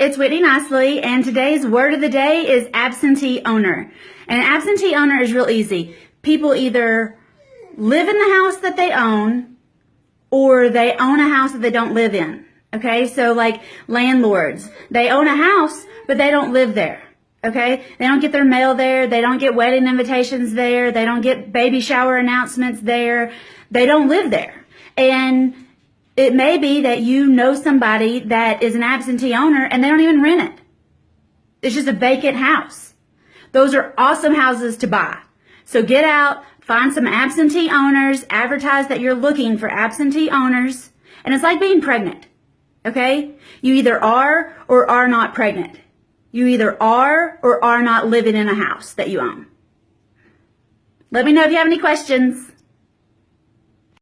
it's Whitney Nicely, and today's word of the day is absentee owner. And an absentee owner is real easy. People either live in the house that they own, or they own a house that they don't live in. Okay, so like landlords, they own a house, but they don't live there. Okay, they don't get their mail there, they don't get wedding invitations there, they don't get baby shower announcements there, they don't live there. And it may be that you know somebody that is an absentee owner and they don't even rent it. It's just a vacant house. Those are awesome houses to buy. So get out, find some absentee owners, advertise that you're looking for absentee owners. And it's like being pregnant. Okay? You either are or are not pregnant. You either are or are not living in a house that you own. Let me know if you have any questions.